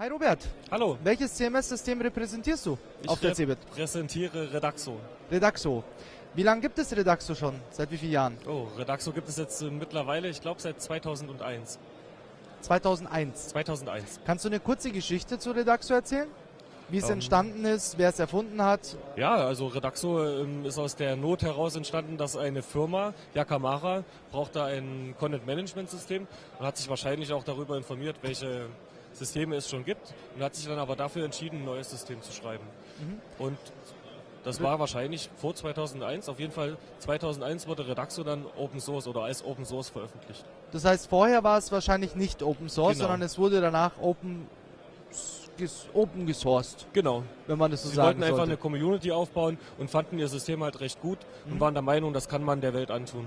Hi Robert. Hallo. Welches CMS-System repräsentierst du ich auf der CeBIT? Ich repräsentiere Redaxo. Redaxo. Wie lange gibt es Redaxo schon? Seit wie vielen Jahren? Oh, Redaxo gibt es jetzt äh, mittlerweile, ich glaube seit 2001. 2001. 2001. Kannst du eine kurze Geschichte zu Redaxo erzählen? Wie es ähm, entstanden ist, wer es erfunden hat? Ja, also Redaxo ähm, ist aus der Not heraus entstanden, dass eine Firma, Yakamara, brauchte ein Content-Management-System und hat sich wahrscheinlich auch darüber informiert, welche Systeme es schon gibt und hat sich dann aber dafür entschieden, ein neues System zu schreiben. Mhm. Und das war wahrscheinlich vor 2001. Auf jeden Fall 2001 wurde Redaxo dann Open Source oder als Open Source veröffentlicht. Das heißt, vorher war es wahrscheinlich nicht Open Source, genau. sondern es wurde danach Open open gesourced. Genau. Wenn man das so Sie sagen wollten einfach sollte. eine Community aufbauen und fanden ihr System halt recht gut mhm. und waren der Meinung, das kann man der Welt antun.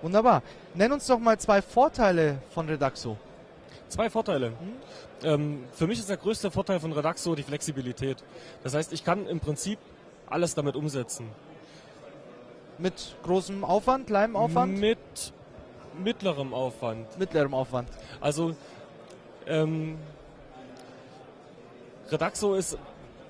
Wunderbar. Nenn uns doch mal zwei Vorteile von Redaxo. Zwei Vorteile. Mhm. Ähm, für mich ist der größte Vorteil von Redaxo die Flexibilität. Das heißt, ich kann im Prinzip alles damit umsetzen. Mit großem Aufwand, kleinem Aufwand? Mit mittlerem Aufwand. Mittlerem Aufwand. Also ähm, Redaxo ist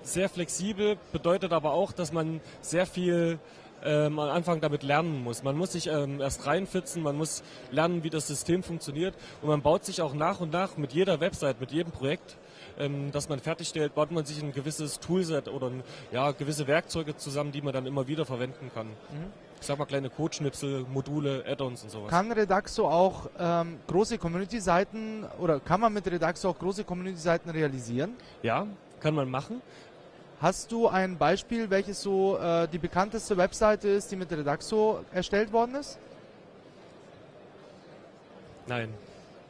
sehr flexibel, bedeutet aber auch, dass man sehr viel ähm, am Anfang damit lernen muss. Man muss sich ähm, erst reinfitzen, man muss lernen, wie das System funktioniert und man baut sich auch nach und nach mit jeder Website, mit jedem Projekt, ähm, das man fertigstellt, baut man sich ein gewisses Toolset oder ein, ja, gewisse Werkzeuge zusammen, die man dann immer wieder verwenden kann. Mhm. Ich sag mal kleine Codeschnipsel, Module, Add-ons und sowas. Kann Redaxo auch ähm, große Community-Seiten oder kann man mit Redaxo auch große Community-Seiten realisieren? Ja, kann man machen. Hast du ein Beispiel, welches so äh, die bekannteste Webseite ist, die mit Redaxo erstellt worden ist? Nein.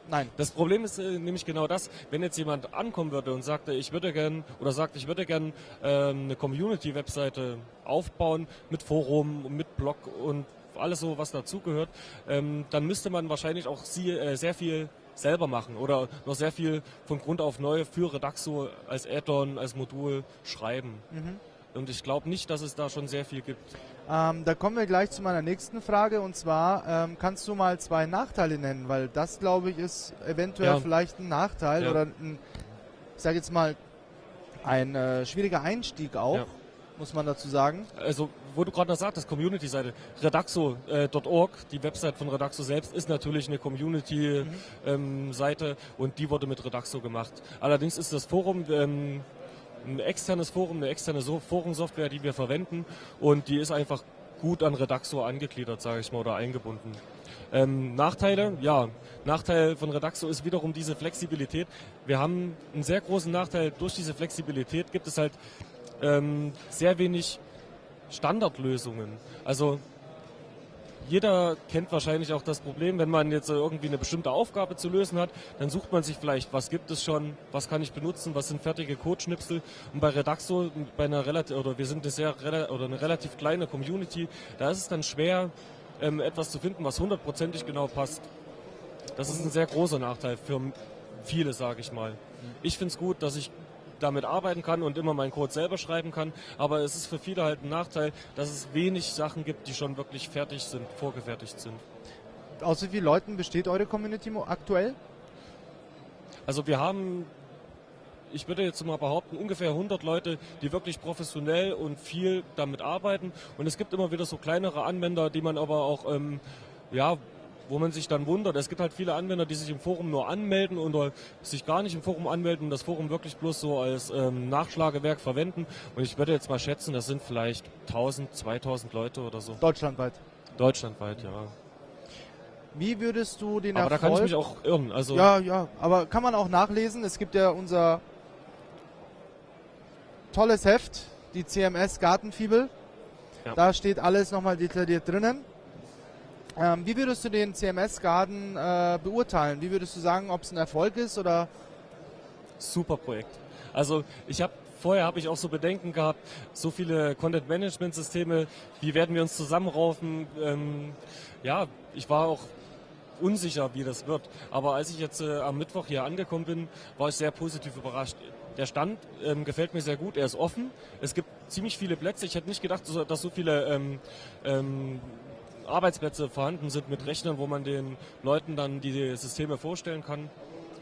Nein. Das Problem ist äh, nämlich genau das, wenn jetzt jemand ankommen würde und sagte, ich würde gern oder sagt, ich würde gern äh, eine Community-Webseite aufbauen mit Forum, mit Blog und alles so, was dazugehört, ähm, dann müsste man wahrscheinlich auch sie, äh, sehr viel selber machen oder noch sehr viel von Grund auf neu für Redaxo als Add-on, als Modul schreiben. Mhm. Und ich glaube nicht, dass es da schon sehr viel gibt. Ähm, da kommen wir gleich zu meiner nächsten Frage und zwar ähm, kannst du mal zwei Nachteile nennen, weil das glaube ich ist eventuell ja. vielleicht ein Nachteil ja. oder ein, ich sage jetzt mal ein äh, schwieriger Einstieg auch. Ja muss man dazu sagen. Also, wo du gerade noch sagtest, Community-Seite, Redaxo.org, äh, die Website von Redaxo selbst, ist natürlich eine Community-Seite mhm. ähm, und die wurde mit Redaxo gemacht. Allerdings ist das Forum ähm, ein externes Forum, eine externe so Forumsoftware, die wir verwenden und die ist einfach gut an Redaxo angegliedert, sage ich mal, oder eingebunden. Ähm, Nachteile? Ja, Nachteil von Redaxo ist wiederum diese Flexibilität. Wir haben einen sehr großen Nachteil. Durch diese Flexibilität gibt es halt ähm, sehr wenig Standardlösungen. Also jeder kennt wahrscheinlich auch das Problem, wenn man jetzt irgendwie eine bestimmte Aufgabe zu lösen hat, dann sucht man sich vielleicht, was gibt es schon, was kann ich benutzen, was sind fertige Codeschnipsel. Und bei Redaxo, bei einer relativ, oder wir sind eine sehr oder eine relativ kleine Community, da ist es dann schwer, ähm, etwas zu finden, was hundertprozentig genau passt. Das ist ein sehr großer Nachteil für viele, sage ich mal. Ich finde es gut, dass ich damit arbeiten kann und immer meinen Code selber schreiben kann. Aber es ist für viele halt ein Nachteil, dass es wenig Sachen gibt, die schon wirklich fertig sind, vorgefertigt sind. Aus wie vielen Leuten besteht eure Community aktuell? Also wir haben ich würde jetzt mal behaupten, ungefähr 100 Leute, die wirklich professionell und viel damit arbeiten. Und es gibt immer wieder so kleinere Anwender, die man aber auch ähm, ja, wo man sich dann wundert. Es gibt halt viele Anwender, die sich im Forum nur anmelden oder sich gar nicht im Forum anmelden und das Forum wirklich bloß so als ähm, Nachschlagewerk verwenden. Und ich würde jetzt mal schätzen, das sind vielleicht 1000, 2000 Leute oder so. Deutschlandweit? Deutschlandweit, ja. Wie würdest du den aber Erfolg... Aber da kann ich mich auch irren. Also ja, ja, aber kann man auch nachlesen. Es gibt ja unser tolles Heft, die CMS Gartenfibel. Ja. Da steht alles nochmal detailliert drinnen. Ähm, wie würdest du den CMS-Garden äh, beurteilen? Wie würdest du sagen, ob es ein Erfolg ist oder? Super Projekt. Also ich habe vorher habe ich auch so Bedenken gehabt, so viele Content-Management-Systeme, wie werden wir uns zusammenraufen? Ähm, ja, ich war auch unsicher, wie das wird. Aber als ich jetzt äh, am Mittwoch hier angekommen bin, war ich sehr positiv überrascht. Der Stand ähm, gefällt mir sehr gut, er ist offen. Es gibt ziemlich viele Plätze. Ich hätte nicht gedacht, dass so viele ähm, ähm, Arbeitsplätze vorhanden sind mit Rechnern, wo man den Leuten dann die Systeme vorstellen kann.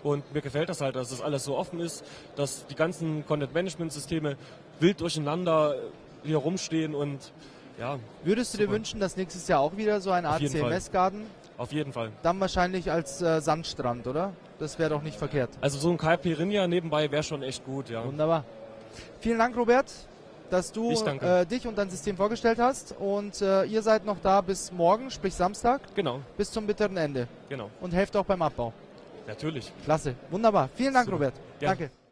Und mir gefällt das halt, dass das alles so offen ist, dass die ganzen Content-Management-Systeme wild durcheinander hier rumstehen und ja. Würdest du super. dir wünschen, dass nächstes Jahr auch wieder so ein Art CMS-Garten? Auf jeden Fall. Dann wahrscheinlich als äh, Sandstrand, oder? Das wäre doch nicht verkehrt. Also so ein Caipirinha nebenbei wäre schon echt gut, ja. Wunderbar. Vielen Dank, Robert, dass du äh, dich und dein System vorgestellt hast. Und äh, ihr seid noch da bis morgen, sprich Samstag. Genau. Bis zum bitteren Ende. Genau. Und helft auch beim Abbau. Natürlich. Klasse. Wunderbar. Vielen Dank, Super. Robert. Gerne. Danke.